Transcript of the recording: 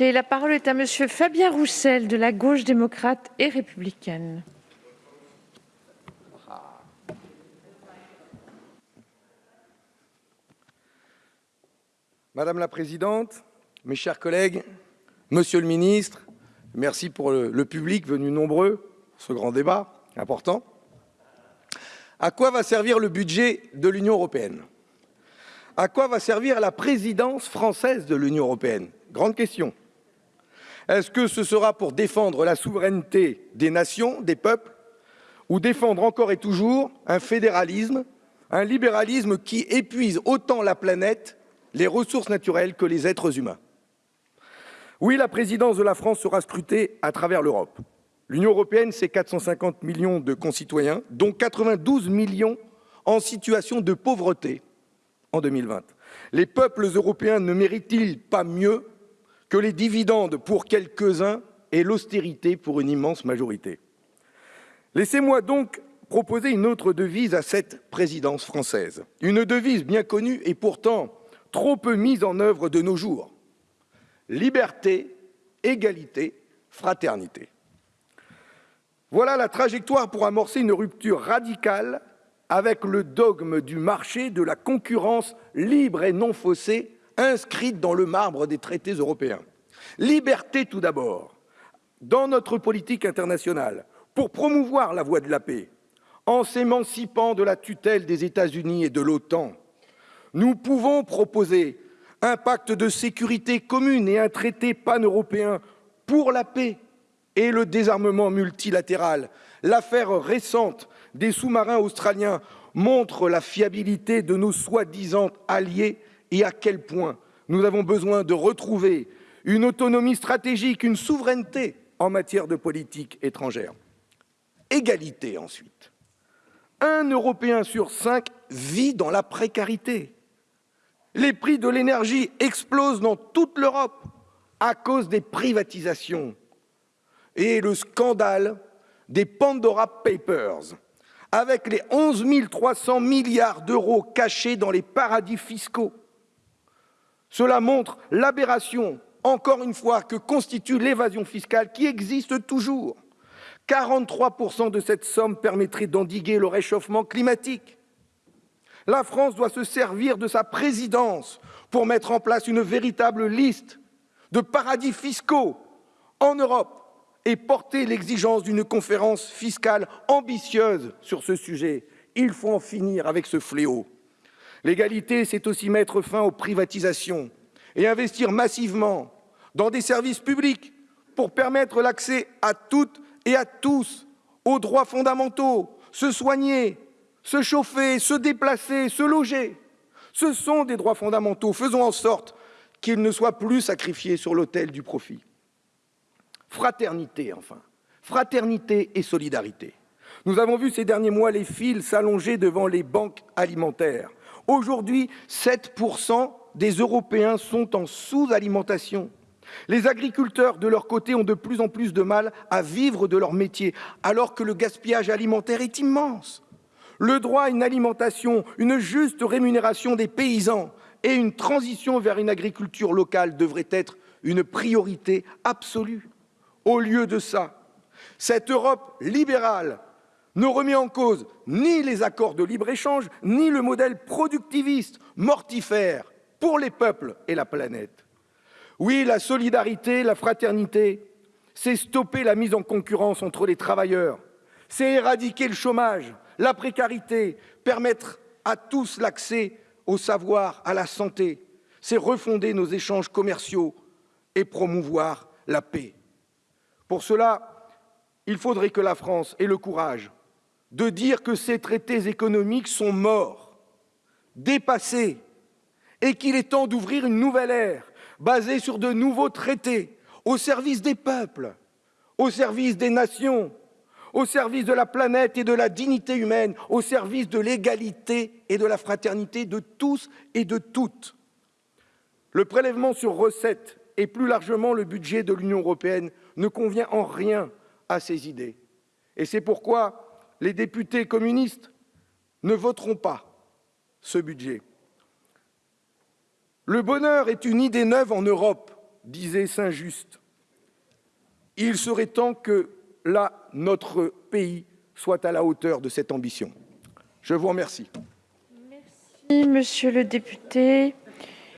La parole est à Monsieur Fabien Roussel de la Gauche démocrate et républicaine. Madame la présidente, mes chers collègues, monsieur le ministre, merci pour le, public venu nombreux ce grand débat important. À quoi va servir le budget de l'Union européenne? À quoi va servir la présidence française de l'Union européenne? Grande question. Est-ce que ce sera pour défendre la souveraineté des nations, des peuples, ou défendre encore et toujours un fédéralisme, un libéralisme qui épuise autant la planète, les ressources naturelles que les êtres humains? Oui, la présidence de la France sera scrutée à travers l'Europe. L'Union européenne, c'est 450 millions de concitoyens, dont 92 millions en situation de pauvreté en 2020. Les peuples européens ne méritent-ils pas mieux que les dividendes pour quelques-uns et l'austérité pour une immense majorité. Laissez-moi donc proposer une autre devise à cette présidence française, une devise bien connue et pourtant trop peu mise en œuvre de nos jours. Liberté, égalité, fraternité. Voilà la trajectoire pour amorcer une rupture radicale avec le dogme du marché de la concurrence libre et non faussée inscrite dans le marbre des traités européens. Liberté tout d'abord, dans notre politique internationale, pour promouvoir la voie de la paix, en s'émancipant de la tutelle des États-Unis et de l'OTAN. Nous pouvons proposer un pacte de sécurité commune et un traité pan-européen pour la paix et le désarmement multilatéral. L'affaire récente des sous-marins australiens montre la fiabilité de nos soi-disant alliés et à quel point nous avons besoin de retrouver une autonomie stratégique, une souveraineté en matière de politique étrangère. Égalité ensuite. Un Européen sur cinq vit dans la précarité. Les prix de l'énergie explosent dans toute l'Europe à cause des privatisations et le scandale des Pandora Papers, avec les 11 300 milliards d'euros cachés dans les paradis fiscaux. Cela montre l'aberration, encore une fois, que constitue l'évasion fiscale qui existe toujours. 43% de cette somme permettrait d'endiguer le réchauffement climatique. La France doit se servir de sa présidence pour mettre en place une véritable liste de paradis fiscaux en Europe et porter l'exigence d'une conférence fiscale ambitieuse sur ce sujet. Il faut en finir avec ce fléau. L'égalité, c'est aussi mettre fin aux privatisations et investir massivement dans des services publics pour permettre l'accès à toutes et à tous aux droits fondamentaux, se soigner, se chauffer, se déplacer, se loger. Ce sont des droits fondamentaux. Faisons en sorte qu'ils ne soient plus sacrifiés sur l'autel du profit. Fraternité, enfin. Fraternité et solidarité. Nous avons vu ces derniers mois les fils s'allonger devant les banques alimentaires. Aujourd'hui, 7% des Européens sont en sous-alimentation. Les agriculteurs, de leur côté, ont de plus en plus de mal à vivre de leur métier, alors que le gaspillage alimentaire est immense. Le droit à une alimentation, une juste rémunération des paysans et une transition vers une agriculture locale devraient être une priorité absolue. Au lieu de ça, cette Europe libérale ne remet en cause ni les accords de libre-échange, ni le modèle productiviste mortifère pour les peuples et la planète. Oui, la solidarité, la fraternité, c'est stopper la mise en concurrence entre les travailleurs, c'est éradiquer le chômage, la précarité, permettre à tous l'accès au savoir, à la santé, c'est refonder nos échanges commerciaux et promouvoir la paix. Pour cela, il faudrait que la France ait le courage de dire que ces traités économiques sont morts, dépassés, et qu'il est temps d'ouvrir une nouvelle ère basée sur de nouveaux traités au service des peuples, au service des nations, au service de la planète et de la dignité humaine, au service de l'égalité et de la fraternité de tous et de toutes. Le prélèvement sur recettes et plus largement le budget de l'Union européenne ne convient en rien à ces idées. Et c'est pourquoi les députés communistes ne voteront pas ce budget. Le bonheur est une idée neuve en Europe disait Saint Just, il serait temps que là, notre pays soit à la hauteur de cette ambition. Je vous remercie. Merci, monsieur le député.